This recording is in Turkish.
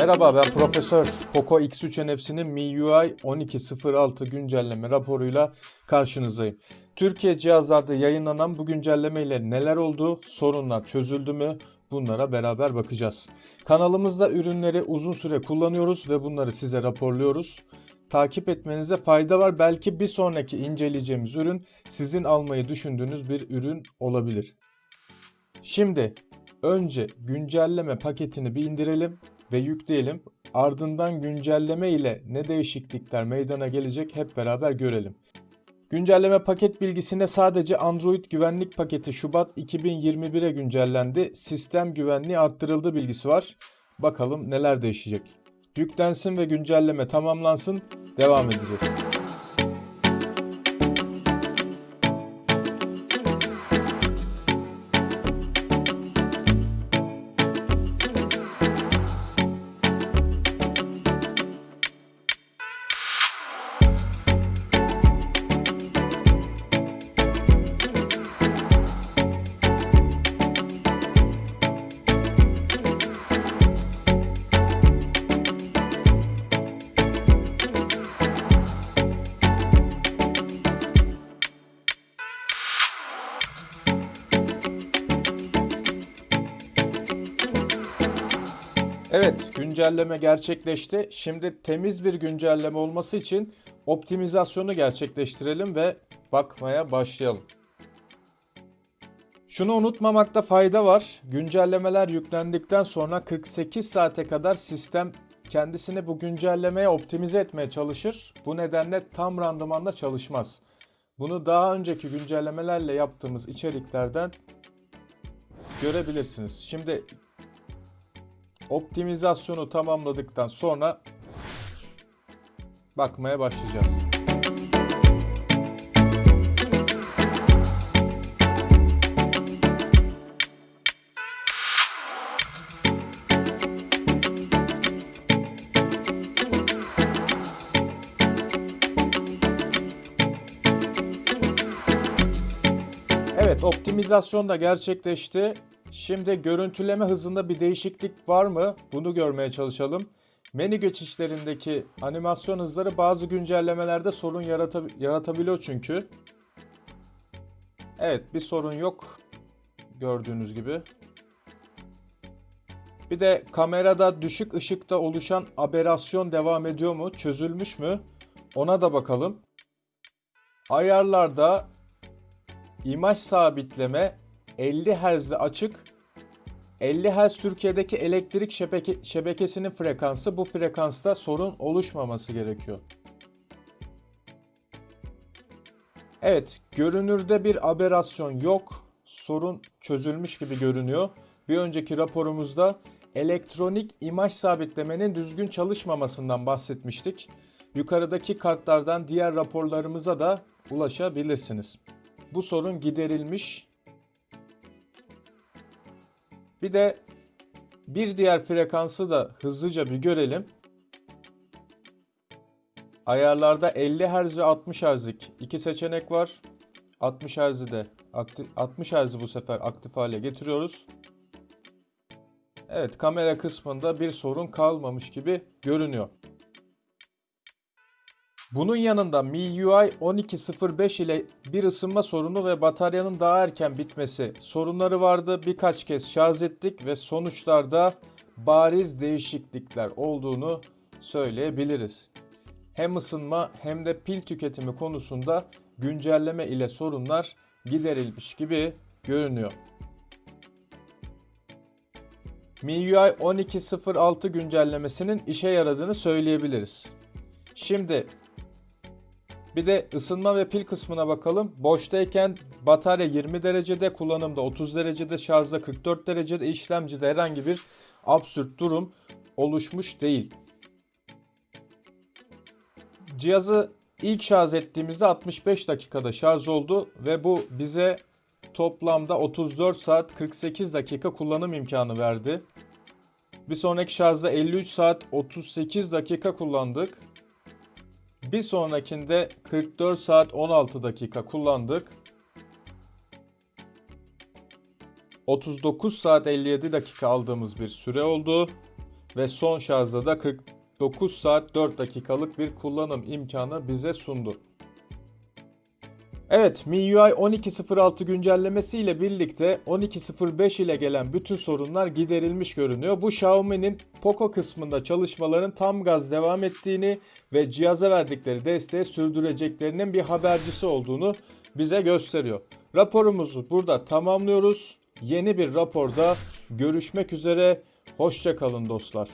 Merhaba ben Profesör Poco X3 NFC'nin MIUI 12.06 güncelleme raporuyla karşınızdayım. Türkiye cihazlarda yayınlanan bu güncelleme ile neler oldu, sorunlar çözüldü mü bunlara beraber bakacağız. Kanalımızda ürünleri uzun süre kullanıyoruz ve bunları size raporluyoruz. Takip etmenize fayda var. Belki bir sonraki inceleyeceğimiz ürün sizin almayı düşündüğünüz bir ürün olabilir. Şimdi önce güncelleme paketini bir indirelim ve yükleyelim. Ardından güncelleme ile ne değişiklikler meydana gelecek hep beraber görelim. Güncelleme paket bilgisinde sadece Android güvenlik paketi Şubat 2021'e güncellendi. Sistem güvenliği arttırıldı bilgisi var. Bakalım neler değişecek. Yüklensin ve güncelleme tamamlansın. Devam edeceğiz. Evet, güncelleme gerçekleşti. Şimdi temiz bir güncelleme olması için optimizasyonu gerçekleştirelim ve bakmaya başlayalım. Şunu unutmamakta fayda var. Güncellemeler yüklendikten sonra 48 saate kadar sistem kendisini bu güncellemeye optimize etmeye çalışır. Bu nedenle tam randımanla çalışmaz. Bunu daha önceki güncellemelerle yaptığımız içeriklerden görebilirsiniz. Şimdi optimizasyonu tamamladıktan sonra bakmaya başlayacağız. Evet, optimizasyon da gerçekleşti. Şimdi görüntüleme hızında bir değişiklik var mı? Bunu görmeye çalışalım. Menü geçişlerindeki animasyon hızları bazı güncellemelerde sorun yaratab- yaratabiliyor çünkü. Evet, bir sorun yok. Gördüğünüz gibi. Bir de kamerada düşük ışıkta oluşan aberasyon devam ediyor mu? Çözülmüş mü? Ona da bakalım. Ayarlarda imaj sabitleme 50 Hz'de açık 50 Hz Türkiye'deki elektrik şebeke, şebekesinin frekansı bu frekansta sorun oluşmaması gerekiyor. Evet, görünürde bir aberasyon yok. Sorun çözülmüş gibi görünüyor. Bir önceki raporumuzda elektronik imaj sabitlemenin düzgün çalışmamasından bahsetmiştik. Yukarıdaki kartlardan diğer raporlarımıza da ulaşabilirsiniz. Bu sorun giderilmiş bir de bir diğer frekansı da hızlıca bir görelim. Ayarlarda 50 Hz ve 60 Hz'lik iki seçenek var. 60 Hz'i de aktif, 60 Hz'i bu sefer aktif hale getiriyoruz. Evet kamera kısmında bir sorun kalmamış gibi görünüyor. Bunun yanında MIUI 12.05 ile bir ısınma sorunu ve bataryanın daha erken bitmesi sorunları vardı. Birkaç kez şarj ettik ve sonuçlarda bariz değişiklikler olduğunu söyleyebiliriz. Hem ısınma hem de pil tüketimi konusunda güncelleme ile sorunlar giderilmiş gibi görünüyor. MIUI 12.06 güncellemesinin işe yaradığını söyleyebiliriz. Şimdi bir de ısınma ve pil kısmına bakalım. Boştayken batarya 20 derecede, kullanımda 30 derecede, şarjda 44 derecede, işlemcide herhangi bir absürt durum oluşmuş değil. Cihazı ilk şarj ettiğimizde 65 dakikada şarj oldu ve bu bize toplamda 34 saat 48 dakika kullanım imkanı verdi. Bir sonraki şarjda 53 saat 38 dakika kullandık. Bir sonrakinde 44 saat 16 dakika kullandık. 39 saat 57 dakika aldığımız bir süre oldu. ve son şarjda da 49 saat 4 dakikalık bir kullanım imkanı bize sundu. Evet, MIUI 12.06 güncellemesi ile birlikte 12.05 ile gelen bütün sorunlar giderilmiş görünüyor. Bu Xiaomi'nin Poco kısmında çalışmaların tam gaz devam ettiğini ve cihaza verdikleri desteği sürdüreceklerinin bir habercisi olduğunu bize gösteriyor. Raporumuzu burada tamamlıyoruz. Yeni bir raporda görüşmek üzere. Hoşça kalın dostlar.